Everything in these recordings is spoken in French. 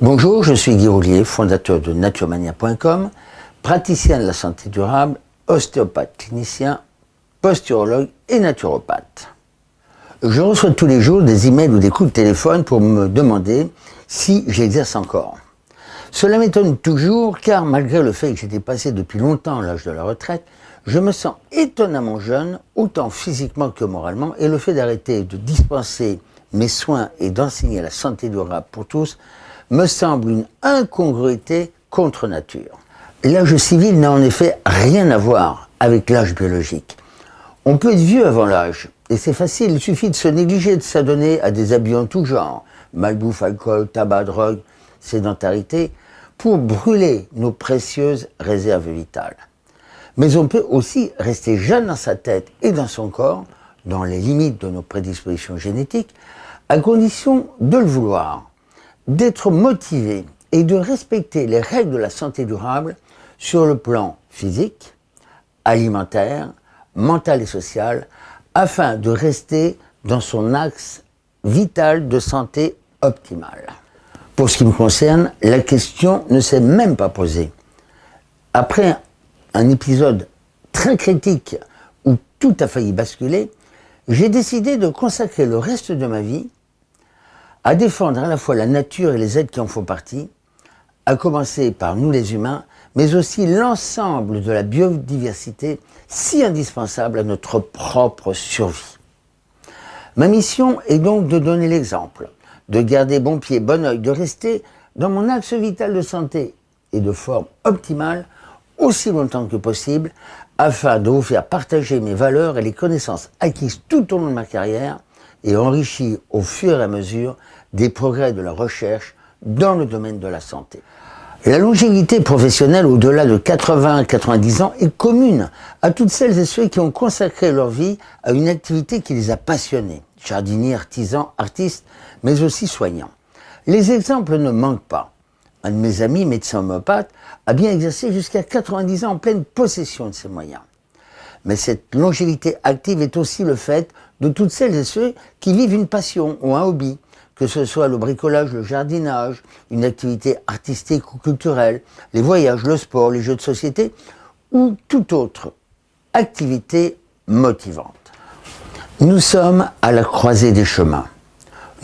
Bonjour, je suis Guy Roulier, fondateur de naturemania.com, praticien de la santé durable, ostéopathe clinicien, posturologue et naturopathe. Je reçois tous les jours des emails ou des coups de téléphone pour me demander si j'exerce encore. Cela m'étonne toujours car malgré le fait que j'étais passé depuis longtemps l'âge de la retraite, je me sens étonnamment jeune, autant physiquement que moralement, et le fait d'arrêter de dispenser mes soins et d'enseigner la santé durable pour tous me semble une incongruité contre nature. L'âge civil n'a en effet rien à voir avec l'âge biologique. On peut être vieux avant l'âge, et c'est facile, il suffit de se négliger, de s'adonner à des habits en tout genre, malbouffe, alcool, tabac, drogue, sédentarité, pour brûler nos précieuses réserves vitales. Mais on peut aussi rester jeune dans sa tête et dans son corps, dans les limites de nos prédispositions génétiques, à condition de le vouloir, d'être motivé et de respecter les règles de la santé durable sur le plan physique, alimentaire, mental et social, afin de rester dans son axe vital de santé optimale. Pour ce qui me concerne, la question ne s'est même pas posée. Après un épisode très critique où tout a failli basculer, j'ai décidé de consacrer le reste de ma vie à défendre à la fois la nature et les êtres qui en font partie, à commencer par nous les humains, mais aussi l'ensemble de la biodiversité si indispensable à notre propre survie. Ma mission est donc de donner l'exemple, de garder bon pied, bon oeil, de rester dans mon axe vital de santé et de forme optimale aussi longtemps que possible afin de vous faire partager mes valeurs et les connaissances acquises tout au long de ma carrière et enrichies au fur et à mesure des progrès de la recherche dans le domaine de la santé. La longévité professionnelle au-delà de 80-90 ans est commune à toutes celles et ceux qui ont consacré leur vie à une activité qui les a passionnés, jardiniers, artisans, artistes, mais aussi soignants. Les exemples ne manquent pas. Un de mes amis, médecin homopathe, a bien exercé jusqu'à 90 ans en pleine possession de ses moyens. Mais cette longévité active est aussi le fait de toutes celles et ceux qui vivent une passion ou un hobby, que ce soit le bricolage, le jardinage, une activité artistique ou culturelle, les voyages, le sport, les jeux de société, ou toute autre activité motivante. Nous sommes à la croisée des chemins.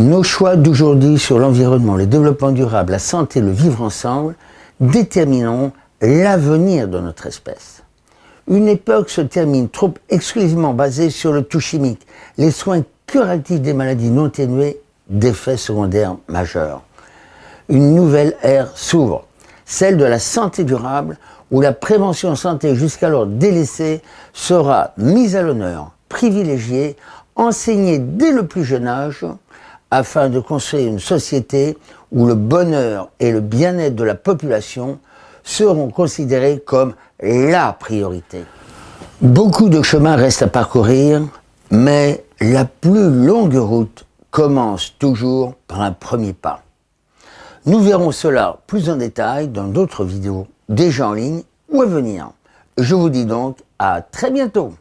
Nos choix d'aujourd'hui sur l'environnement, le développement durable, la santé, le vivre ensemble, détermineront l'avenir de notre espèce. Une époque se termine trop exclusivement basée sur le tout chimique, les soins curatifs des maladies non ténuées d'effets secondaires majeurs. Une nouvelle ère s'ouvre, celle de la santé durable, où la prévention santé jusqu'alors délaissée sera mise à l'honneur, privilégiée, enseignée dès le plus jeune âge, afin de construire une société où le bonheur et le bien-être de la population seront considérés comme la priorité. Beaucoup de chemins restent à parcourir, mais la plus longue route commence toujours par un premier pas. Nous verrons cela plus en détail dans d'autres vidéos déjà en ligne ou à venir. Je vous dis donc à très bientôt